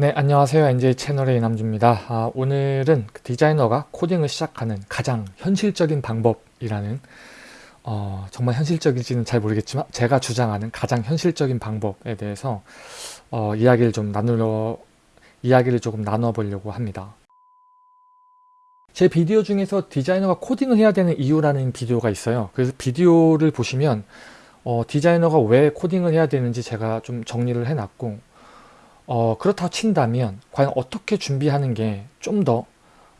네 안녕하세요. NJ 채널의 이남주입니다. 아, 오늘은 그 디자이너가 코딩을 시작하는 가장 현실적인 방법이라는 어, 정말 현실적인지는 잘 모르겠지만 제가 주장하는 가장 현실적인 방법에 대해서 어, 이야기를 좀 나누려 이야기를 조금 나눠 보려고 합니다. 제 비디오 중에서 디자이너가 코딩을 해야 되는 이유라는 비디오가 있어요. 그래서 비디오를 보시면 어, 디자이너가 왜 코딩을 해야 되는지 제가 좀 정리를 해놨고 어, 그렇다고 친다면 과연 어떻게 준비하는 게 좀더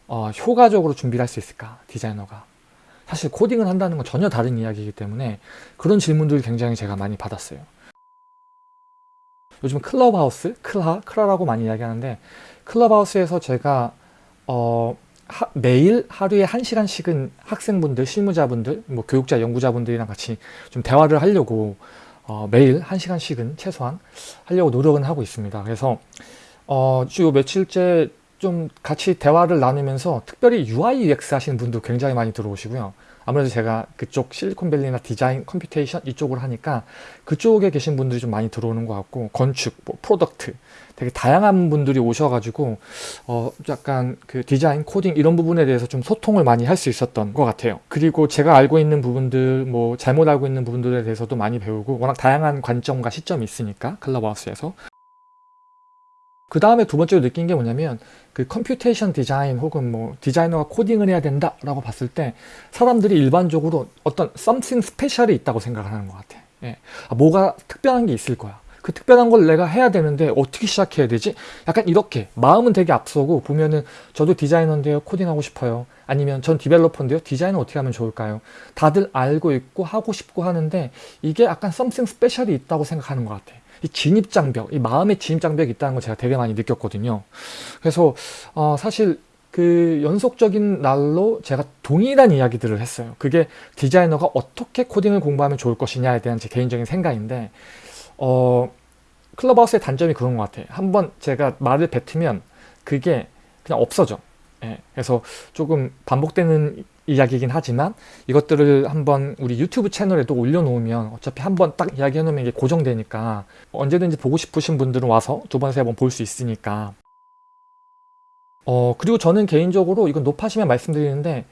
어, 효과적으로 준비를 할 수 있을까 디자이너가? 사실 코딩을 한다는 건 전혀 다른 이야기이기 때문에 그런 질문들을 굉장히 제가 많이 받았어요. 요즘 클럽하우스, 클하, 클라라고 많이 이야기하는데 클럽하우스에서 제가 어, 하, 매일 하루에 한시간씩은 학생분들, 실무자분들, 뭐 교육자, 연구자분들이랑 같이 좀 대화를 하려고 어, 매일 한시간씩은 최소한 하려고 노력은 하고 있습니다. 그래서 어, 주 며칠째 좀 같이 대화를 나누면서 특별히 UI UX 하시는 분도 굉장히 많이 들어오시고요. 아무래도 제가 그쪽 실리콘밸리나 디자인, computation 이쪽으로 하니까 그쪽에 계신 분들이 좀 많이 들어오는 것 같고 건축, 뭐 product 되게 다양한 분들이 오셔가지고 어 약간 그 디자인, 코딩 이런 부분에 대해서 좀 소통을 많이 할 수 있었던 것 같아요. 그리고 제가 알고 있는 부분들, 뭐 잘못 알고 있는 부분들에 대해서도 많이 배우고 워낙 다양한 관점과 시점이 있으니까 클럽하우스에서 그 다음에 두 번째로 느낀 게 뭐냐면 그 computation 디자인 혹은 뭐 디자이너가 코딩을 해야 된다 라고 봤을 때 사람들이 일반적으로 어떤 something special이 있다고 생각을 하는 것 같아 예. 아, 뭐가 특별한 게 있을 거야 그 특별한 걸 내가 해야 되는데 어떻게 시작해야 되지? 약간 이렇게 마음은 되게 앞서고 보면은 저도 디자이너인데요 코딩하고 싶어요 아니면 전 developer인데요 디자인은 어떻게 하면 좋을까요? 다들 알고 있고 하고 싶고 하는데 이게 약간 something special이 있다고 생각하는 것 같아 이 진입장벽, 이 마음의 진입장벽이 있다는 걸 제가 되게 많이 느꼈거든요. 그래서 어, 사실 그 연속적인 날로 제가 동일한 이야기들을 했어요. 그게 디자이너가 어떻게 코딩을 공부하면 좋을 것이냐에 대한 제 개인적인 생각인데 어, 클럽하우스의 단점이 그런 것 같아요. 한번 제가 말을 뱉으면 그게 그냥 없어져. 예, 그래서 조금 반복되는 이야기이긴 하지만 이것들을 한번 우리 유튜브 채널에도 올려놓으면 어차피 한번 딱 이야기해놓으면 이게 고정되니까 언제든지 보고 싶으신 분들은 와서 두 번, 세 번 볼 수 있으니까 어 그리고 저는 개인적으로 이건 높아시면 말씀드리는데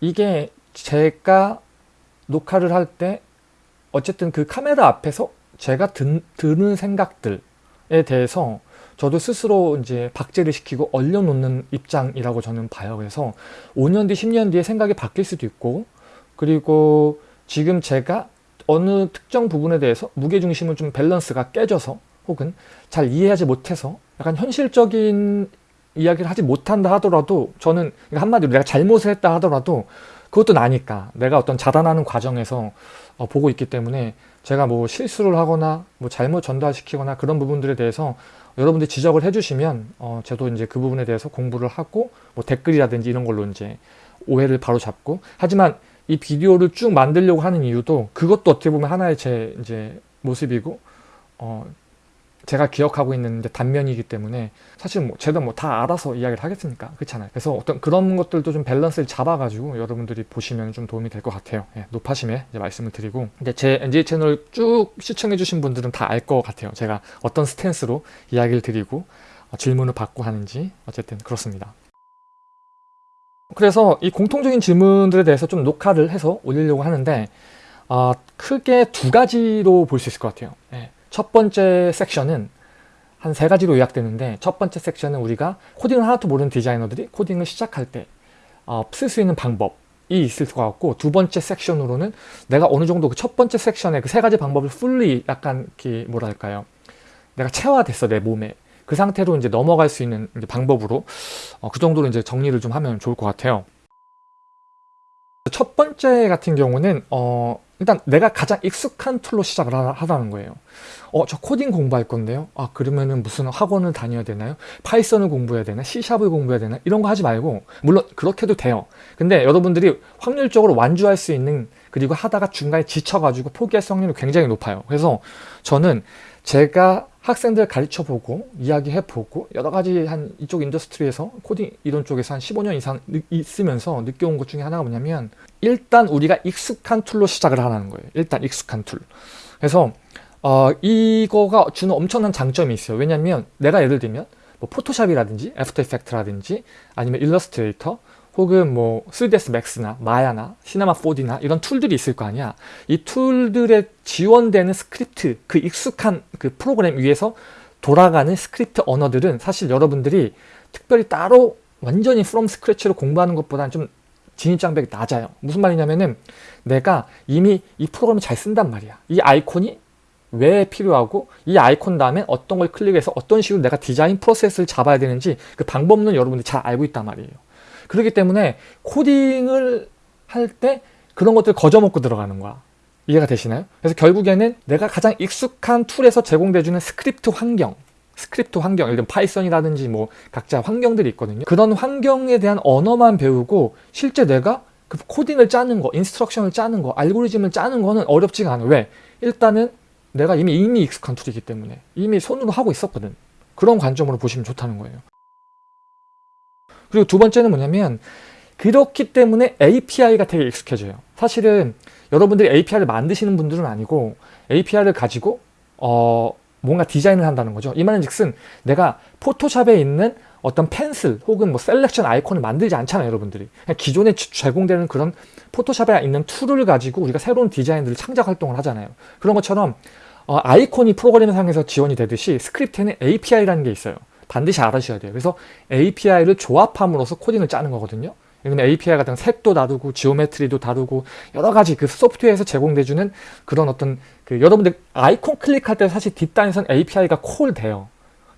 이게 제가 녹화를 할 때 어쨌든 그 카메라 앞에서 제가 든, 드는 생각들에 대해서 저도 스스로 이제 박제를 시키고 얼려놓는 입장이라고 저는 봐요. 그래서 5년 뒤, 10년 뒤에 생각이 바뀔 수도 있고 그리고 지금 제가 어느 특정 부분에 대해서 무게중심을 좀 밸런스가 깨져서 혹은 잘 이해하지 못해서 약간 현실적인 이야기를 하지 못한다 하더라도 저는 한마디로 내가 잘못을 했다 하더라도 그것도 나니까 내가 어떤 자단하는 과정에서 어, 보고 있기 때문에 제가 뭐 실수를 하거나 뭐 잘못 전달시키거나 그런 부분들에 대해서 여러분들이 지적을 해주시면 어, 저도 이제 그 부분에 대해서 공부를 하고 뭐 댓글이라든지 이런 걸로 이제 오해를 바로 잡고 하지만 이 비디오를 쭉 만들려고 하는 이유도 그것도 어떻게 보면 하나의 제 이제 모습이고 어, 제가 기억하고 있는 단면이기 때문에 사실 뭐 제가 뭐 다 알아서 이야기를 하겠습니까. 그렇잖아요. 그래서 어떤 그런 것들도 좀 밸런스를 잡아가지고 여러분들이 보시면 좀 도움이 될 것 같아요. 예, 높아심에 이제 말씀을 드리고. 근데 제 NJ 채널 쭉 시청해 주신 분들은 다 알 것 같아요. 제가 어떤 스탠스로 이야기를 드리고 어, 질문을 받고 하는지. 어쨌든 그렇습니다. 그래서 이 공통적인 질문들에 대해서 좀 녹화를 해서 올리려고 하는데 어, 크게 두 가지로 볼 수 있을 것 같아요. 예. 첫 번째 섹션은 한 세 가지로 요약되는데 첫 번째 섹션은 우리가 코딩을 하나도 모르는 디자이너들이 코딩을 시작할 때 쓸수 어, 있는 방법이 있을 것 같고 두 번째 섹션으로는 내가 어느 정도 그 첫 번째 섹션의 그 세 가지 방법을 풀리 약간 이렇게 뭐랄까요 내가 체화됐어 내 몸에 그 상태로 이제 넘어갈 수 있는 방법으로 어, 그 정도로 이제 정리를 좀 하면 좋을 것 같아요. 첫 번째 같은 경우는 어, 일단 내가 가장 익숙한 툴로 시작을 하라는 거예요. 어 저 코딩 공부할 건데요. 아 그러면은 무슨 학원을 다녀야 되나요? 파이썬을 공부해야 되나? C샵을 공부해야 되나? 이런 거 하지 말고 물론 그렇게도 돼요. 근데 여러분들이 확률적으로 완주할 수 있는 그리고 하다가 중간에 지쳐가지고 포기할 확률이 굉장히 높아요. 그래서 저는 제가 학생들 가르쳐보고 이야기해보고 여러가지 한 이쪽 industry에서 코딩 이런 쪽에서 한 15년 이상 있으면서 느껴온 것 중에 하나가 뭐냐면 일단 우리가 익숙한 툴로 시작을 하라는 거예요. 일단 익숙한 툴. 그래서 어, 이거가 주는 엄청난 장점이 있어요. 왜냐면 내가 예를 들면 뭐 포토샵이라든지 애프터 이펙트라든지 아니면 일러스트레이터 혹은 뭐 3ds max나 마야나 시네마 4D나 이런 툴들이 있을 거 아니야. 이 툴들에 지원되는 스크립트 그 익숙한 그 프로그램 위에서 돌아가는 스크립트 언어들은 사실 여러분들이 특별히 따로 완전히 from scratch로 공부하는 것보다는 좀 진입장벽이 낮아요. 무슨 말이냐면은 내가 이미 이 프로그램을 잘 쓴단 말이야. 이 아이콘이 왜 필요하고 이 아이콘 다음에 어떤 걸 클릭해서 어떤 식으로 내가 디자인 프로세스를 잡아야 되는지 그 방법론 여러분들이 잘 알고 있단 말이에요 그렇기 때문에 코딩을 할 때 그런 것들 거저먹고 들어가는 거야. 이해가 되시나요? 그래서 결국에는 내가 가장 익숙한 툴에서 제공돼주는 스크립트 환경 스크립트 환경, 예를 들면 파이썬이라든지 뭐 각자 환경들이 있거든요. 그런 환경에 대한 언어만 배우고 실제 내가 그 코딩을 짜는 거, instruction을 짜는 거, 알고리즘을 짜는 거는 어렵지가 않아. 왜? 일단은 내가 이미 이미 익숙한 툴이기 때문에 이미 손으로 하고 있었거든. 그런 관점으로 보시면 좋다는 거예요 그리고 두 번째는 뭐냐면 그렇기 때문에 API가 되게 익숙해져요. 사실은 여러분들이 API를 만드시는 분들은 아니고 API를 가지고 어 뭔가 디자인을 한다는 거죠. 이 말은 즉슨 내가 포토샵에 있는 어떤 pencil 혹은 뭐 selection 아이콘을 만들지 않잖아요 여러분들이. 그냥 기존에 제공되는 그런 포토샵에 있는 툴을 가지고 우리가 새로운 디자인들을 창작 활동을 하잖아요. 그런 것처럼 어, 아이콘이 프로그램 상에서 지원이 되듯이 스크립트에는 API라는 게 있어요 반드시 알아셔야 돼요 그래서 API를 조합함으로써 코딩을 짜는 거거든요 왜냐면 API 같은 색도 다르고 geometry도 다르고 여러 가지 그 소프트웨어에서 제공돼주는 그런 어떤 그 여러분들 아이콘 클릭할 때 사실 뒷단에선 API가 call 돼요.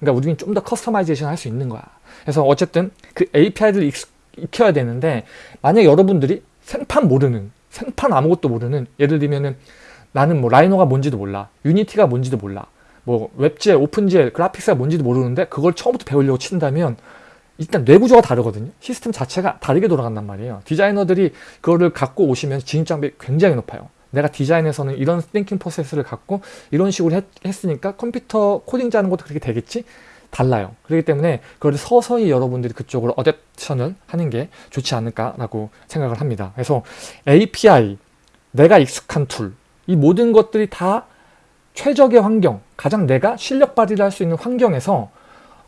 그러니까 우리는 좀 더 customization 할 수 있는 거야. 그래서 어쨌든 그 API를 익혀야 되는데 만약 여러분들이 생판 모르는 생판 아무것도 모르는 예를 들면은 나는 뭐 라이노가 뭔지도 몰라 유니티가 뭔지도 몰라 뭐 WebGL, OpenGL, graphics가 뭔지도 모르는데 그걸 처음부터 배우려고 친다면 일단 뇌구조가 다르거든요. 시스템 자체가 다르게 돌아간단 말이에요. 디자이너들이 그거를 갖고 오시면 진입장벽이 굉장히 높아요. 내가 디자인에서는 이런 thinking process를 갖고 이런 식으로 했, 했으니까 컴퓨터 코딩 짜는 것도 그렇게 되겠지? 달라요. 그렇기 때문에 그걸 서서히 여러분들이 그쪽으로 adaption을 하는 게 좋지 않을까라고 생각을 합니다. 그래서 API 내가 익숙한 툴 이 모든 것들이 다 최적의 환경 가장 내가 실력 발휘를 할 수 있는 환경에서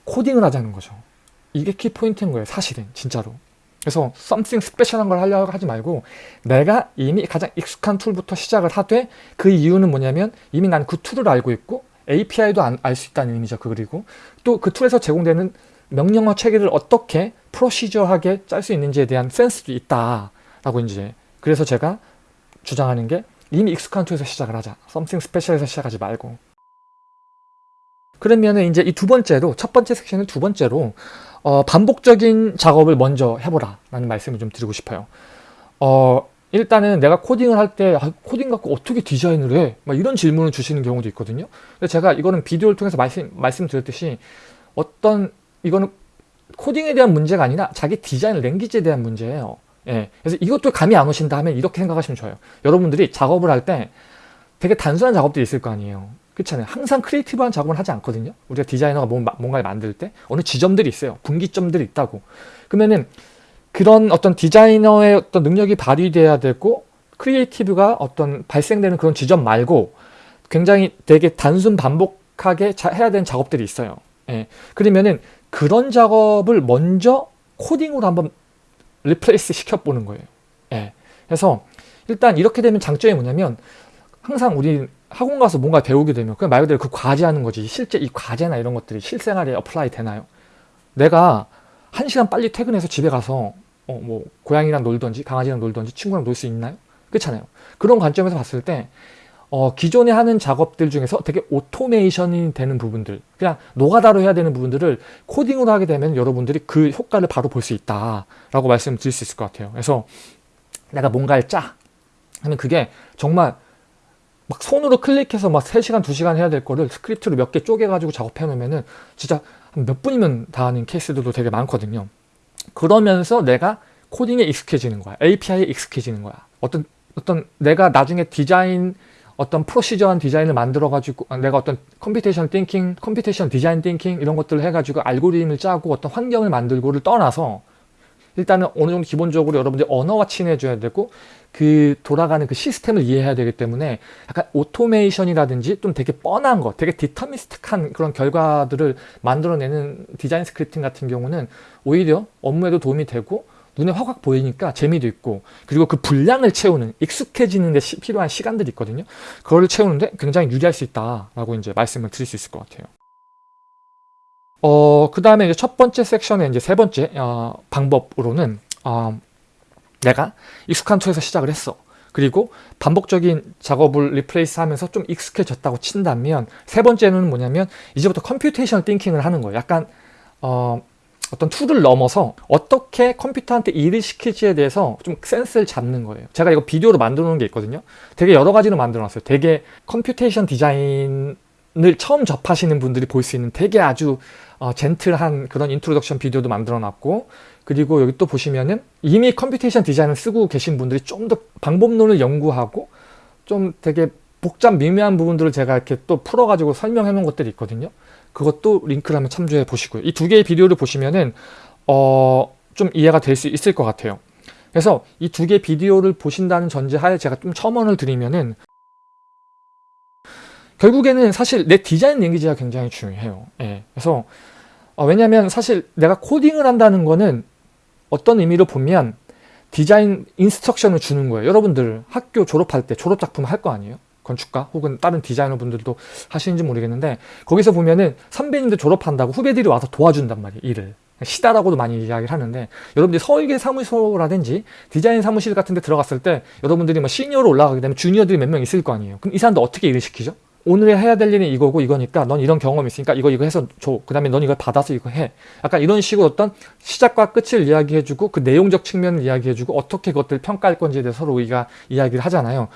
코딩을 하자는 거죠. 이게 키포인트인 거예요 사실은 진짜로. 그래서 something special한 걸 하려고 하지 말고 내가 이미 가장 익숙한 툴부터 시작을 하되 그 이유는 뭐냐면 이미 난 그 툴을 알고 있고 API도 알 수 있다는 의미죠 그 그리고. 또 그 툴에서 제공되는 명령어 체계를 어떻게 procedure하게 짤 수 있는지에 대한 센스도 있다 라고 이제 그래서 제가 주장하는 게 이미 익숙한 툴에서 시작을 하자. Something special에서 시작하지 말고. 그러면 이제 이 두 번째로 첫 번째 섹션은 두 번째로 어, 반복적인 작업을 먼저 해보라 라는 말씀을 좀 드리고 싶어요. 어, 일단은 내가 코딩을 할때 아, 코딩 갖고 어떻게 디자인을 해? 막 이런 질문을 주시는 경우도 있거든요. 제가 이거는 비디오를 통해서 말씀, 말씀드렸듯이 어떤 이거는 코딩에 대한 문제가 아니라 자기 디자인 language에 대한 문제예요 예, 그래서 이것도 감이 안 오신다 하면 이렇게 생각하시면 좋아요 여러분들이 작업을 할 때 되게 단순한 작업들이 있을 거 아니에요 그렇잖아요. 항상 creative한 작업을 하지 않거든요. 우리가 디자이너가 뭔가를 만들 때 어느 지점들이 있어요. 분기점들이 있다고. 그러면은 그런 어떤 디자이너의 어떤 능력이 발휘돼야 되고 creative가 어떤 발생되는 그런 지점 말고 굉장히 되게 단순 반복하게 해야 되는 작업들이 있어요. 예. 그러면은 그런 작업을 먼저 코딩으로 한번 replace 시켜보는 거예요. 예. 그래서 일단 이렇게 되면 장점이 뭐냐면 항상 우리 학원 가서 뭔가 배우게 되면 그냥 말 그대로 그 과제하는 거지 실제 이 과제나 이런 것들이 실생활에 apply 되나요? 내가 한 시간 빨리 퇴근해서 집에 가서 어, 뭐 고양이랑 놀던지 강아지랑 놀던지 친구랑 놀 수 있나요? 그렇잖아요. 그런 관점에서 봤을 때 어, 기존에 하는 작업들 중에서 되게 오토메이션이 되는 부분들 그냥 노가다로 해야 되는 부분들을 코딩으로 하게 되면 여러분들이 그 효과를 바로 볼 수 있다 라고 말씀드릴 수 있을 것 같아요. 그래서 내가 뭔가를 짜 하면 그게 정말 막 손으로 클릭해서 막 3시간 2시간 해야 될 거를 스크립트로 몇 개 쪼개 가지고 작업해 놓으면은 진짜 몇 분이면 다 하는 케이스들도 되게 많거든요. 그러면서 내가 코딩에 익숙해지는 거야. API에 익숙해지는 거야. 어떤 어떤 내가 나중에 디자인 어떤 procedure한 디자인을 만들어 가지고 내가 어떤 computation thinking, computation design thinking 이런 것들을 해 가지고 알고리즘을 짜고 어떤 환경을 만들고를 떠나서 일단은 어느 정도 기본적으로 여러분들이 언어와 친해져야 되고 그 돌아가는 그 시스템을 이해해야 되기 때문에 약간 오토메이션이라든지 좀 되게 뻔한 거, 되게 deterministic한 그런 결과들을 만들어내는 디자인 scripting 같은 경우는 오히려 업무에도 도움이 되고 눈에 확확 보이니까 재미도 있고 그리고 그 분량을 채우는 익숙해지는 데 시, 필요한 시간들이 있거든요. 그거를 채우는데 굉장히 유리할 수 있다라고 이제 말씀을 드릴 수 있을 것 같아요. 어, 그 다음에 이제 첫 번째 섹션의 이제 세 번째 어, 방법으로는 어, 내가 익숙한 툴에서 시작을 했어. 그리고 반복적인 작업을 replace 하면서 좀 익숙해졌다고 친다면 세 번째는 뭐냐면 이제부터 computation thinking을 하는 거예요. 약간 어, 어떤 툴을 넘어서 어떻게 컴퓨터한테 일을 시킬지에 대해서 좀 센스를 잡는 거예요. 제가 이거 비디오로 만들어 놓은 게 있거든요. 되게 여러 가지로 만들어 놨어요. 되게 computation 디자인을 처음 접하시는 분들이 볼 수 있는 되게 아주 어, gentle한 그런 introduction 비디오도 만들어 놨고 그리고 여기 또 보시면은 이미 computation 디자인을 쓰고 계신 분들이 좀 더 방법론을 연구하고 좀 되게 복잡 미묘한 부분들을 제가 이렇게 또 풀어가지고 설명해 놓은 것들이 있거든요. 그것도 링크를 한번 참조해 보시고요. 이 두 개의 비디오를 보시면은 어, 좀 이해가 될 수 있을 것 같아요. 그래서 이 두 개의 비디오를 보신다는 전제하에 제가 좀 첨언을 드리면은 결국에는 사실 내 디자인 랭귀지가 굉장히 중요해요. 예. 그래서 어, 왜냐하면 사실 내가 코딩을 한다는 거는 어떤 의미로 보면 디자인 instruction을 주는 거예요. 여러분들 학교 졸업할 때 졸업작품 할 거 아니에요? 건축가 혹은 다른 디자이너 분들도 하시는지 모르겠는데 거기서 보면은 선배님들 졸업한다고 후배들이 와서 도와준단 말이에요. 일을. 시다라고도 많이 이야기를 하는데 여러분들이 설계 사무소라든지 디자인 사무실 같은 데 들어갔을 때 여러분들이 뭐 시니어로 올라가게 되면 주니어들이 몇 명 있을 거 아니에요. 그럼 이 사람들 어떻게 일을 시키죠? 오늘 해야 될 일은 이거고 이거니까 넌 이런 경험이 있으니까 이거 이거 해서 줘. 그 다음에 넌 이걸 받아서 이거 해. 약간 이런 식으로 어떤 시작과 끝을 이야기해주고 그 내용적 측면을 이야기해주고 어떻게 그것들 평가할 건지에 대해서 서로 우리가 이야기를 하잖아요.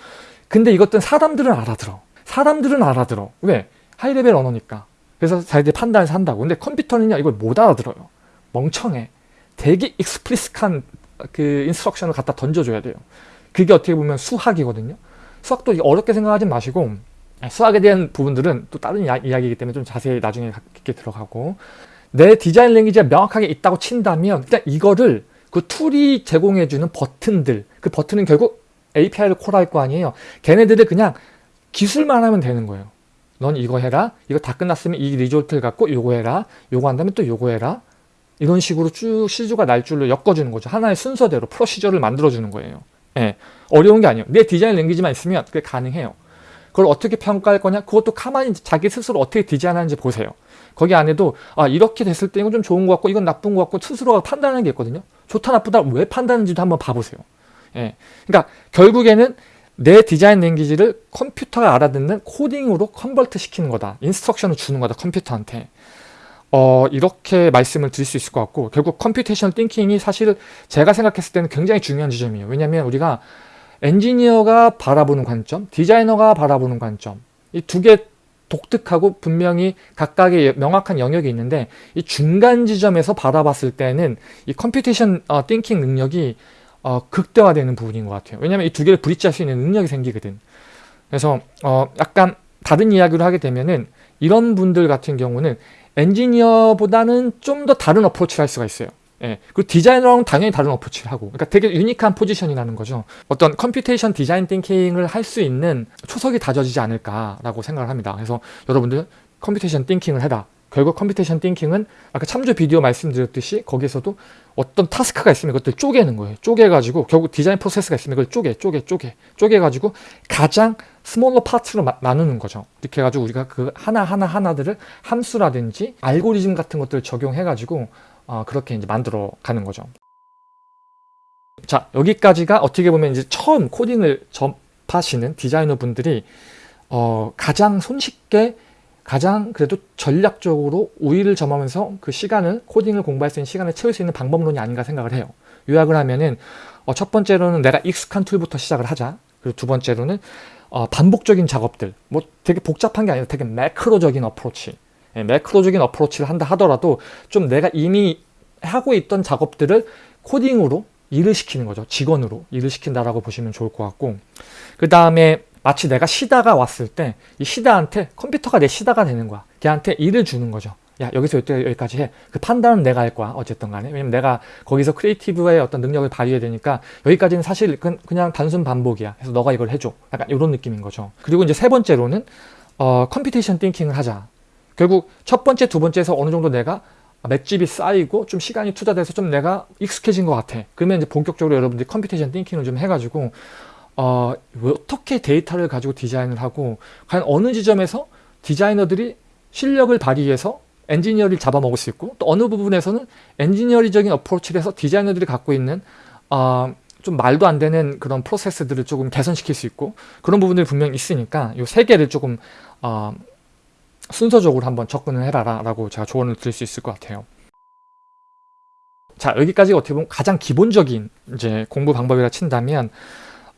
근데 이것들은 사람들은 알아들어. 사람들은 알아들어. 왜? high-level 언어니까. 그래서 자기들이 판단해서 한다고. 근데 컴퓨터는요, 이걸 못 알아들어요. 멍청해. 되게 explicit한 그 instruction을 갖다 던져줘야 돼요. 그게 어떻게 보면 수학이거든요. 수학도 어렵게 생각하지 마시고 수학에 대한 부분들은 또 다른 이야기이기 때문에 좀 자세히 나중에 깊게 들어가고 내 디자인 language가 명확하게 있다고 친다면 그냥 이거를 그 툴이 제공해주는 버튼들 그 버튼은 결국 API를 call할 거 아니에요. 걔네들을 그냥 기술만 하면 되는 거예요. 넌 이거 해라. 이거 다 끝났으면 이 result를 갖고 요거 해라. 요거 한다면 또 요거 해라. 이런 식으로 쭉 씨줄과 날줄로 엮어주는 거죠. 하나의 순서대로 procedure를 만들어주는 거예요. 예, 어려운 게 아니에요. 내 디자인 language만 있으면 그게 가능해요. 그걸 어떻게 평가할 거냐? 그것도 가만히 자기 스스로 어떻게 디자인하는지 보세요. 거기 안에도 아 이렇게 됐을 때 이건 좀 좋은 것 같고 이건 나쁜 것 같고 스스로가 판단하는 게 있거든요. 좋다 나쁘다 왜 판단하는지도 한번 봐보세요 예. 그러니까 결국에는 내 디자인 language를 컴퓨터가 알아듣는 코딩으로 convert 시키는 거다. instruction을 주는 거다 컴퓨터한테. 어, 이렇게 말씀을 드릴 수 있을 것 같고 결국 computation thinking이 사실 제가 생각했을 때는 굉장히 중요한 지점이에요. 왜냐하면 우리가 엔지니어가 바라보는 관점, 디자이너가 바라보는 관점 이 두 개 독특하고 분명히 각각의 명확한 영역이 있는데 이 중간 지점에서 바라봤을 때는 이 computation 어, thinking 능력이 어, 극대화되는 부분인 것 같아요. 왜냐하면 이 두 개를 bridge할 수 있는 능력이 생기거든. 그래서 어, 약간 다른 이야기를 하게 되면은 이런 분들 같은 경우는 엔지니어보다는 좀 더 다른 approach를 할 수가 있어요. 예. 그리고 디자이너랑 당연히 다른 approach를 하고 그러니까 되게 unique한 포지션이라는 거죠. 어떤 computation 디자인 thinking을 할 수 있는 초석이 다져지지 않을까라고 생각을 합니다. 그래서 여러분들 computation thinking을 해라. 결국 computation thinking은 아까 참조 비디오 말씀드렸듯이 거기에서도 어떤 task가 있으면 그것들 쪼개는 거예요. 쪼개가지고 결국 디자인 프로세스가 있으면 그걸 쪼개, 쪼개, 쪼개, 쪼개가지고 가장 smaller part로 마, 나누는 거죠. 이렇게 해가지고 우리가 그 하나하나 하나들을 함수라든지 알고리즘 같은 것들을 적용해가지고 어, 그렇게 이제 만들어 가는 거죠. 자 여기까지가 어떻게 보면 이제 처음 코딩을 접하시는 디자이너 분들이 어, 가장 손쉽게 가장 그래도 전략적으로 우위를 점하면서 그 시간을 코딩을 공부할 수 있는 시간을 채울 수 있는 방법론이 아닌가 생각을 해요. 요약을 하면은 어, 첫 번째로는 내가 익숙한 툴부터 시작을 하자. 그리고 두 번째로는 어, 반복적인 작업들 뭐 되게 복잡한 게 아니라 되게 매크로적인 어프로치 예, 매크로적인 어프로치를 한다 하더라도 좀 내가 이미 하고 있던 작업들을 코딩으로 일을 시키는 거죠. 직원으로 일을 시킨다라고 보시면 좋을 것 같고 그 다음에 마치 내가 시다가 왔을 때 이 시다한테 컴퓨터가 내 시다가 되는 거야. 걔한테 일을 주는 거죠. 야 여기서 여기까지 해. 그 판단은 내가 할 거야. 어쨌든 간에. 왜냐면 내가 거기서 creative의 어떤 능력을 발휘해야 되니까 여기까지는 사실 그냥 단순 반복이야. 그래서 너가 이걸 해줘. 약간 이런 느낌인 거죠. 그리고 이제 세 번째로는 어, computation thinking을 하자. 결국 첫 번째, 두 번째에서 어느 정도 내가 맷집이 쌓이고 좀 시간이 투자돼서 좀 내가 익숙해진 것 같아. 그러면 이제 본격적으로 여러분들이 computation thinking을 좀 해가지고 어, 어떻게 데이터를 가지고 디자인을 하고 과연 어느 지점에서 디자이너들이 실력을 발휘해서 엔지니어를 잡아먹을 수 있고 또 어느 부분에서는 engineering적인 approach를 해서 디자이너들이 갖고 있는 어, 좀 말도 안 되는 그런 프로세스들을 조금 개선시킬 수 있고 그런 부분들이 분명히 있으니까 이 세 개를 조금 어, 순서적으로 한번 접근을 해봐라 라고 제가 조언을 드릴 수 있을 것 같아요. 자 여기까지 어떻게 보면 가장 기본적인 이제 공부 방법이라 친다면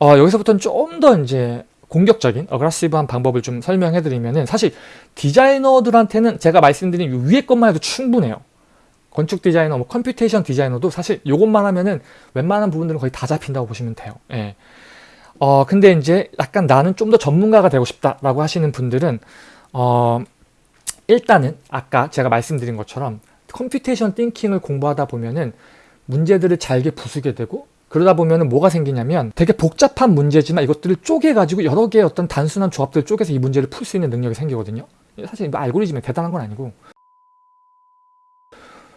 어, 여기서부터는 좀 더 이제 공격적인 aggressive한 방법을 좀 설명해 드리면은 사실 디자이너들한테는 제가 말씀드린 위에 것만 해도 충분해요 건축 디자이너, 뭐 computation 디자이너도 사실 이것만 하면은 웬만한 부분들은 거의 다 잡힌다고 보시면 돼요 예. 어 근데 이제 약간 나는 좀 더 전문가가 되고 싶다라고 하시는 분들은 어 일단은 아까 제가 말씀드린 것처럼 computation thinking을 공부하다 보면은 문제들을 잘게 부수게 되고 그러다 보면 은 뭐가 생기냐면 되게 복잡한 문제지만 이것들을 쪼개가지고 여러 개의 어떤 단순한 조합들을 쪼개서 이 문제를 풀 수 있는 능력이 생기거든요 사실 뭐 알고리즘이 대단한 건 아니고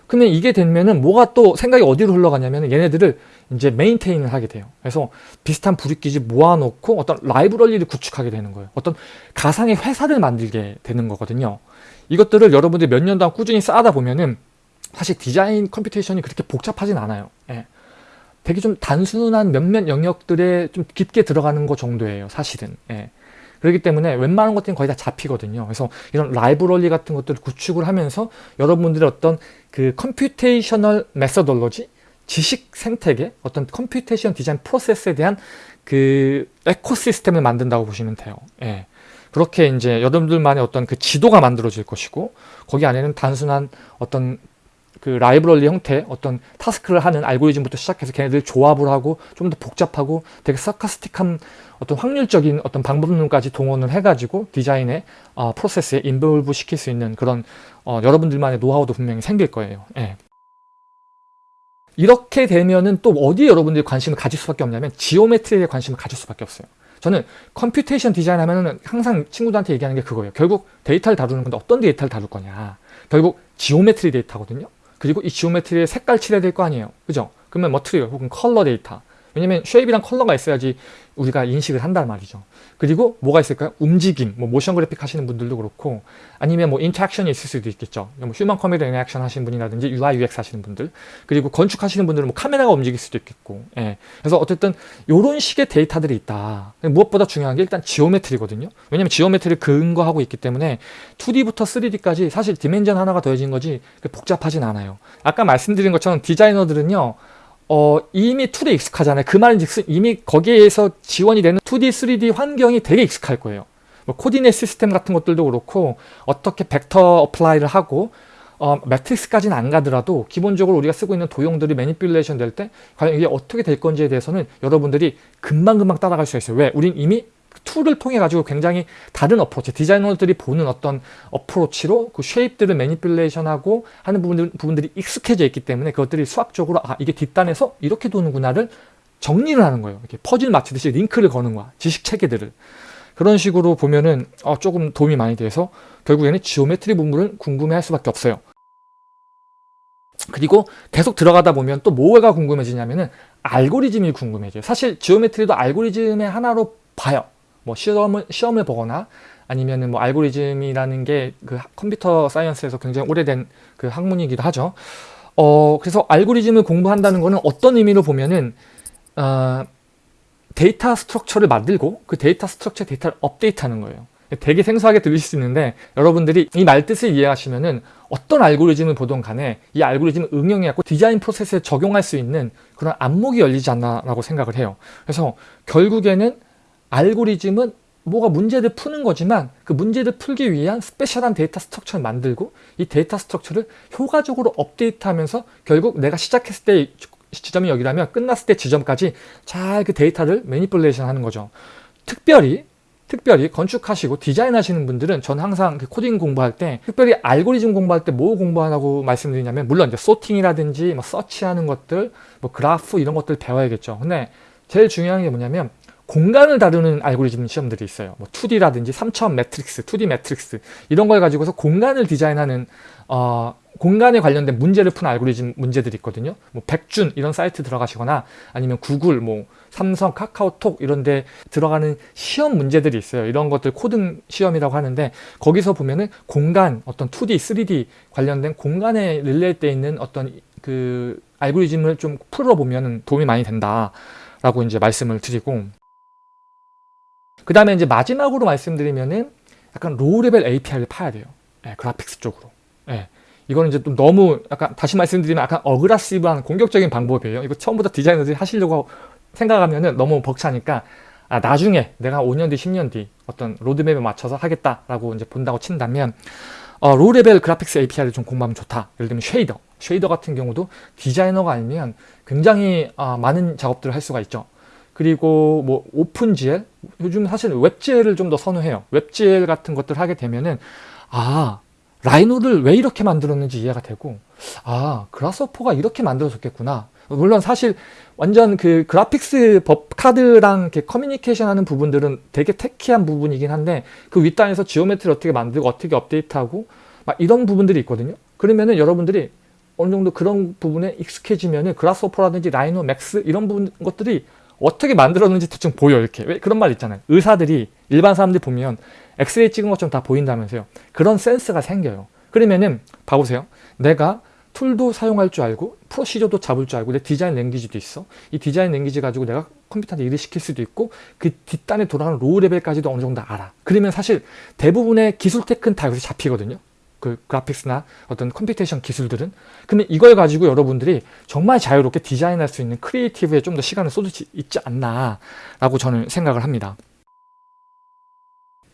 근데 이게 되면은 뭐가 또 생각이 어디로 흘러가냐면 얘네들을 이제 maintain을 하게 돼요. 그래서 비슷한 부류끼리 모아놓고 어떤 라이브러리를 구축하게 되는 거예요. 어떤 가상의 회사를 만들게 되는 거거든요. 이것들을 여러분들이 몇 년 동안 꾸준히 쌓다 보면은 사실 디자인 computation이 그렇게 복잡하진 않아요. 예. 되게 좀 단순한 몇몇 영역들에 좀 깊게 들어가는 것 정도예요. 사실은. 예. 그렇기 때문에 웬만한 것들은 거의 다 잡히거든요. 그래서 이런 라이브러리 같은 것들을 구축을 하면서 여러분들의 어떤 그 computational methodology 지식 생태계 어떤 computation 디자인 프로세스에 대한 그 ecosystem을 만든다고 보시면 돼요. 예. 그렇게 이제 여러분들만의 어떤 그 지도가 만들어질 것이고 거기 안에는 단순한 어떤 그 라이브러리 형태 어떤 task를 하는 알고리즘부터 시작해서 걔네들 조합을 하고 좀 더 복잡하고 되게 stochastic한 어떤 확률적인 어떤 방법론까지 동원을 해가지고 디자인의 어, 프로세스에 involve 시킬 수 있는 그런 어, 여러분들만의 노하우도 분명히 생길 거예요. 예. 이렇게 되면은 또 어디에 여러분들이 관심을 가질 수밖에 없냐면 geometry에 관심을 가질 수밖에 없어요. 저는 computation 디자인 하면은 항상 친구들한테 얘기하는 게 그거예요. 결국 데이터를 다루는 건데 어떤 데이터를 다룰 거냐. 결국 geometry 데이터거든요. 그리고 이 geometry에 색깔 칠해야 될 거 아니에요. 그죠? 그러면 material 혹은 컬러 데이터. 왜냐면 shape이랑 컬러가 있어야지 우리가 인식을 한단 말이죠. 그리고 뭐가 있을까요? 움직임, 뭐 모션 그래픽 하시는 분들도 그렇고 아니면 뭐 interaction이 있을 수도 있겠죠. 뭐 human computer interaction 하시는 분이라든지 UI, UX 하시는 분들 그리고 건축 하시는 분들은 뭐 카메라가 움직일 수도 있겠고 예. 그래서 어쨌든 이런 식의 데이터들이 있다. 무엇보다 중요한 게 일단 geometry거든요. 왜냐면 geometry를 근거하고 있기 때문에 2D부터 3D까지 사실 dimension 하나가 더해진 거지 복잡하진 않아요. 아까 말씀드린 것처럼 디자이너들은요 어, 이미 tool에 익숙하잖아요. 그 말인즉슨 이미 거기에서 지원이 되는 2D, 3D 환경이 되게 익숙할 거예요. 뭐 coordinate system 같은 것들도 그렇고 어떻게 벡터 apply를 하고 어, 매트릭스까지는 안 가더라도 기본적으로 우리가 쓰고 있는 도형들이 manipulation 될 때 과연 이게 어떻게 될 건지에 대해서는 여러분들이 금방금방 따라갈 수 있어요. 왜? 우린 이미 tool을 통해 가지고 굉장히 다른 approach 디자이너들이 보는 어떤 approach로 그 shape들을 manipulation하고 하는 부분들, 부분들이 익숙해져 있기 때문에 그것들이 수학적으로 아 이게 뒷단에서 이렇게 도는구나를 정리를 하는 거예요. 이렇게 퍼즐 맞추듯이 링크를 거는 거야. 지식 체계들을. 그런 식으로 보면은 어, 조금 도움이 많이 돼서 결국에는 geometry 부분을 궁금해 할 수밖에 없어요. 그리고 계속 들어가다 보면 또 뭐가 궁금해지냐면은 알고리즘이 궁금해져요. 사실 geometry도 알고리즘의 하나로 봐요 뭐 시험을, 시험을 보거나 아니면은 뭐 알고리즘이라는 게 그 computer science에서 굉장히 오래된 그 학문이기도 하죠. 어, 그래서 알고리즘을 공부한다는 거는 어떤 의미로 보면은, 어, data structure를 만들고 그 data structure 데이터를 업데이트하는 거예요. 되게 생소하게 들리실 수 있는데 여러분들이 이 말뜻을 이해하시면은 어떤 알고리즘을 보던 간에 이 알고리즘을 응용해갖고 디자인 프로세스에 적용할 수 있는 그런 안목이 열리지 않나라고 생각을 해요. 그래서 결국에는 알고리즘은 뭐가 문제를 푸는 거지만 그 문제를 풀기 위한 special한 data structure를 만들고 이 data structure를 효과적으로 업데이트하면서 결국 내가 시작했을 때 지점이 여기라면 끝났을 때 지점까지 잘 그 데이터를 manipulation 하는 거죠. 특별히 특별히 건축하시고 디자인하시는 분들은 전 항상 그 코딩 공부할 때 특별히 알고리즘 공부할 때 뭐 공부하라고 말씀드리냐면 물론 이제 sorting이라든지 뭐 서치하는 것들 뭐 그래프 이런 것들 배워야겠죠 근데 제일 중요한 게 뭐냐면 공간을 다루는 알고리즘 시험들이 있어요 뭐 2D라든지 3차원 매트릭스 2D 매트릭스 이런 걸 가지고서 공간을 디자인하는 어, 공간에 관련된 문제를 푸는 알고리즘 문제들이 있거든요. 뭐 백준 이런 사이트 들어가시거나 아니면 구글, 뭐 삼성, 카카오톡 이런 데 들어가는 시험 문제들이 있어요. 이런 것들 코딩 시험이라고 하는데 거기서 보면은 공간, 어떤 2D, 3D 관련된 공간에 릴레이돼 있는 어떤 그 알고리즘을 좀 풀어보면 도움이 많이 된다라고 이제 말씀을 드리고 그 다음에 이제 마지막으로 말씀드리면은 약간 low level API를 파야 돼요. 네, graphics 쪽으로. 네. 이거는 이제 좀 너무 약간 다시 말씀드리면 약간 aggressive한 공격적인 방법이에요. 이거 처음부터 디자이너들이 하시려고 생각하면은 너무 벅차니까 아, 나중에 내가 5년 뒤, 10년 뒤 어떤 로드맵에 맞춰서 하겠다라고 이제 본다고 친다면 어, low level graphics API를 좀 공부하면 좋다. 예를 들면 shader. shader 같은 경우도 디자이너가 알면 굉장히 어, 많은 작업들을 할 수가 있죠. 그리고 뭐 OpenGL 요즘 사실 WebGL을 좀 더 선호해요. WebGL 같은 것들 하게 되면은 아 Rhino를 왜 이렇게 만들었는지 이해가 되고 아 Grasshopper가 이렇게 만들어졌겠구나. 물론 사실 완전 그 graphics 법 카드랑 이렇게 커뮤니케이션 하는 부분들은 되게 techy한 부분이긴 한데 그 윗단에서 geometry 어떻게 만들고 어떻게 업데이트하고 막 이런 부분들이 있거든요. 그러면은 여러분들이 어느 정도 그런 부분에 익숙해지면은 Grasshopper라든지 Rhino Max 이런 부분 것들이 어떻게 만들었는지 대충 보여 이렇게. 왜 그런 말 있잖아요. 의사들이 일반 사람들이 보면 엑스레이 찍은 것처럼 다 보인다면서요. 그런 센스가 생겨요. 그러면은 봐보세요. 내가 툴도 사용할 줄 알고 procedure도 잡을 줄 알고 내 design language도 있어. 이 design language 가지고 내가 컴퓨터한테 일을 시킬 수도 있고 그 뒷단에 돌아가는 low level까지도 어느 정도 알아. 그러면 사실 대부분의 기술 tech는 다 여기서 잡히거든요 그 graphics나 어떤 computation 기술들은. 근데 이걸 가지고 여러분들이 정말 자유롭게 디자인할 수 있는 creative에 좀 더 시간을 쏟을 수 있지 않나 라고 저는 생각을 합니다.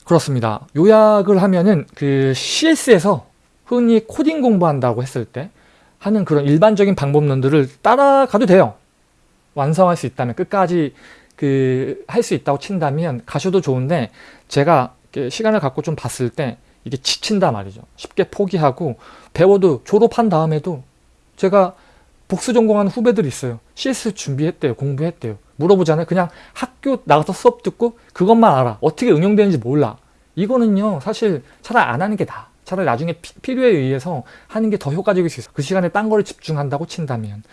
그렇습니다. 요약을 하면은 그 CS에서 흔히 코딩 공부한다고 했을 때 하는 그런 일반적인 방법론들을 따라가도 돼요. 완성할 수 있다면 끝까지 그 할 수 있다고 친다면 가셔도 좋은데 제가 시간을 갖고 좀 봤을 때 이게 지친다 말이죠. 쉽게 포기하고 배워도 졸업한 다음에도 제가 복수 전공한 후배들이 있어요. CS 준비했대요. 공부했대요. 물어보잖아요. 그냥 학교 나가서 수업 듣고 그것만 알아. 어떻게 응용되는지 몰라. 이거는요. 사실 차라리 안 하는 게 나아. 차라리 나중에 피, 필요에 의해서 하는 게 더 효과적일 수 있어. 그 시간에 딴 거를 집중한다고 친다면.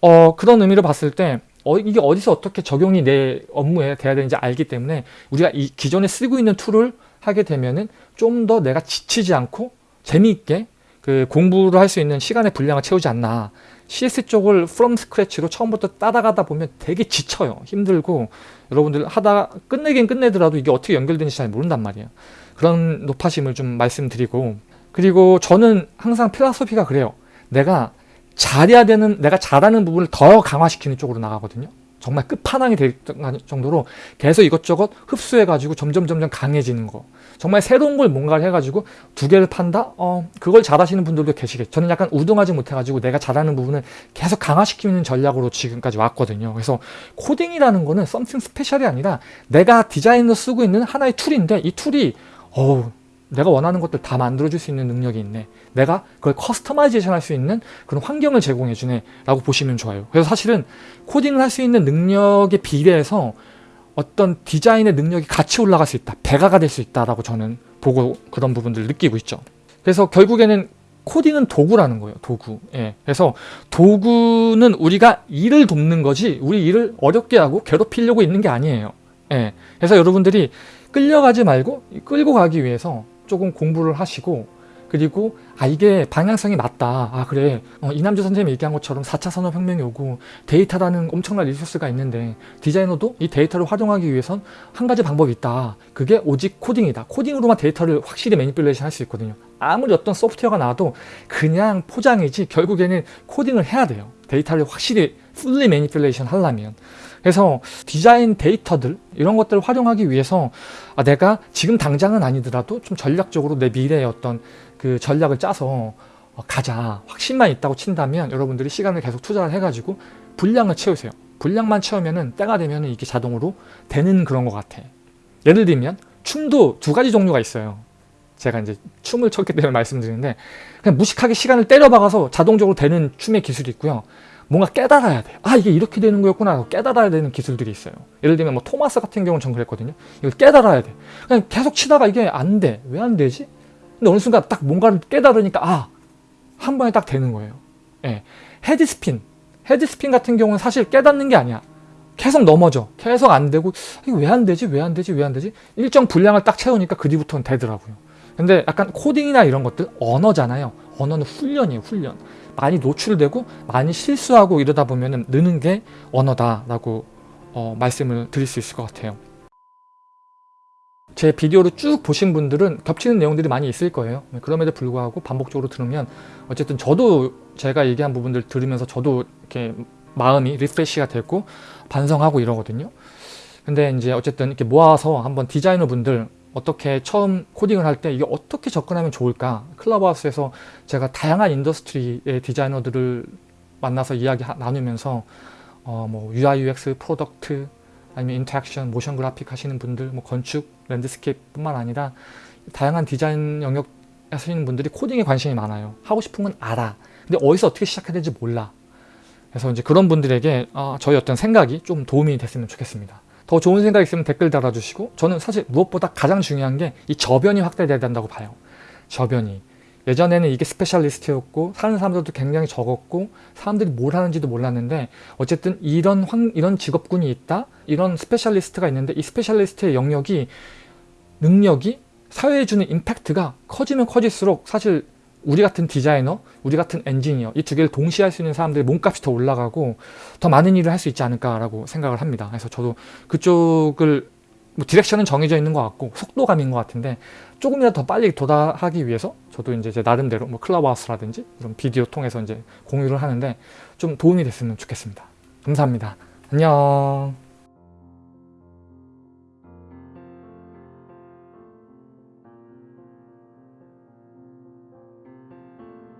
어, 그런 의미로 봤을 때 어, 이게 어디서 어떻게 적용이 내 업무에 돼야 되는지 알기 때문에 우리가 이 기존에 쓰고 있는 툴을 하게 되면은 좀 더 내가 지치지 않고 재미있게 그 공부를 할 수 있는 시간의 분량을 채우지 않나. CS 쪽을 from scratch로 처음부터 따라가다 보면 되게 지쳐요. 힘들고 여러분들 하다 끝내긴 끝내더라도 이게 어떻게 연결되는지 잘 모른단 말이에요. 그런 노파심을 좀 말씀드리고. 그리고 저는 항상 philosophy가 그래요. 내가 잘해야 되는 내가 잘하는 부분을 더 강화시키는 쪽으로 나가거든요 정말 끝판왕이 될 정도로 계속 이것저것 흡수해가지고 점점 점점 강해지는 거 정말 새로운 걸 뭔가를 해가지고 두 개를 판다? 어 그걸 잘하시는 분들도 계시겠죠 저는 약간 우등하지 못해가지고 내가 잘하는 부분을 계속 강화시키는 전략으로 지금까지 왔거든요 그래서 코딩이라는 거는 something special이 아니라 내가 디자인으로 쓰고 있는 하나의 툴인데 이 툴이 어우 내가 원하는 것들 다 만들어줄 수 있는 능력이 있네. 내가 그걸 customization 할 수 있는 그런 환경을 제공해 주네 라고 보시면 좋아요. 그래서 사실은 코딩을 할 수 있는 능력에 비례해서 어떤 디자인의 능력이 같이 올라갈 수 있다 배가가 될 수 있다 라고 저는 보고 그런 부분들을 느끼고 있죠. 그래서 결국에는 코딩은 도구라는 거예요 도구. 예. 그래서 도구는 우리가 일을 돕는 거지 우리 일을 어렵게 하고 괴롭히려고 있는 게 아니에요. 예. 그래서 여러분들이 끌려가지 말고 끌고 가기 위해서 조금 공부를 하시고 그리고 아 이게 방향성이 맞다. 아 그래. 어, 이남주 선생님이 얘기한 것처럼 4차 산업혁명이 오고 데이터라는 엄청난 resource가 있는데 디자이너도 이 데이터를 활용하기 위해선 한 가지 방법이 있다. 그게 오직 코딩이다. 코딩으로만 데이터를 확실히 manipulation 할 수 있거든요. 아무리 어떤 소프트웨어가 나와도 그냥 포장이지 결국에는 코딩을 해야 돼요. 데이터를 확실히 fully manipulation 하려면 그래서 디자인 데이터들 이런 것들을 활용하기 위해서 아, 내가 지금 당장은 아니더라도 좀 전략적으로 내 미래의 어떤 그 전략을 짜서 어, 가자 확신만 있다고 친다면 여러분들이 시간을 계속 투자를 해가지고 분량을 채우세요 분량만 채우면은 때가 되면 이게 자동으로 되는 그런 것 같아 예를 들면 춤도 두 가지 종류가 있어요. 제가 이제 춤을 췄기 때문에 말씀드리는데 그냥 무식하게 시간을 때려 박아서 자동적으로 되는 춤의 기술이 있고요. 뭔가 깨달아야 돼요. 아 이게 이렇게 되는 거였구나 깨달아야 되는 기술들이 있어요. 예를 들면 뭐 토마스 같은 경우는 전 그랬거든요. 이걸 깨달아야 돼. 그냥 계속 치다가 이게 안 돼. 왜 안 되지? 근데 어느 순간 딱 뭔가를 깨달으니까 아! 한 번에 딱 되는 거예요. 예. 헤드스핀. 헤드스핀 같은 경우는 사실 깨닫는 게 아니야. 계속 넘어져. 계속 안 되고 이거 왜 안 되지? 왜 안 되지? 왜 안 되지? 일정 분량을 딱 채우니까 그 뒤부터는 되더라고요. 근데 약간 코딩이나 이런 것들 언어잖아요. 언어는 훈련이에요. 훈련. 많이 노출되고 많이 실수하고 이러다 보면 느는 게 언어다라고 어, 말씀을 드릴 수 있을 것 같아요. 제 비디오를 쭉 보신 분들은 겹치는 내용들이 많이 있을 거예요. 그럼에도 불구하고 반복적으로 들으면 어쨌든 저도 제가 얘기한 부분들 들으면서 저도 이렇게 마음이 refresh가 되고 반성하고 이러거든요. 근데 이제 어쨌든 이렇게 모아서 한번 디자이너 분들 어떻게 처음 코딩을 할 때 이게 어떻게 접근하면 좋을까? 클럽하우스에서 제가 다양한 industry의 디자이너들을 만나서 이야기 하- 나누면서 어, 뭐 UI, UX, product 아니면 interaction, motion graphic 하시는 분들 뭐 건축, landscape 뿐만 아니라 다양한 디자인 영역 하시는 분들이 코딩에 관심이 많아요. 하고 싶은 건 알아. 근데 어디서 어떻게 시작해야 될지 몰라. 그래서 이제 그런 분들에게 아, 저의 어떤 생각이 좀 도움이 됐으면 좋겠습니다 더 좋은 생각 있으면 댓글 달아주시고 저는 사실 무엇보다 가장 중요한 게 이 저변이 확대돼야 된다고 봐요. 저변이. 예전에는 이게 specialist였고 하는 사람들도 굉장히 적었고 사람들이 뭘 하는지도 몰랐는데 어쨌든 이런 환, 이런 직업군이 있다 이런 specialist가 있는데 이 specialist의 영역이 능력이 사회에 주는 임팩트가 커지면 커질수록 사실 우리 같은 디자이너, 우리 같은 엔지니어 이 두 개를 동시에 할 수 있는 사람들의 몸값이 더 올라가고 더 많은 일을 할 수 있지 않을까라고 생각을 합니다. 그래서 저도 그쪽을 뭐 디렉션은 정해져 있는 것 같고 속도감인 것 같은데 조금이라도 더 빨리 도달하기 위해서 저도 이제 제 나름대로 뭐 클럽하우스라든지 이런 비디오 통해서 이제 공유를 하는데 좀 도움이 됐으면 좋겠습니다. 감사합니다. 안녕.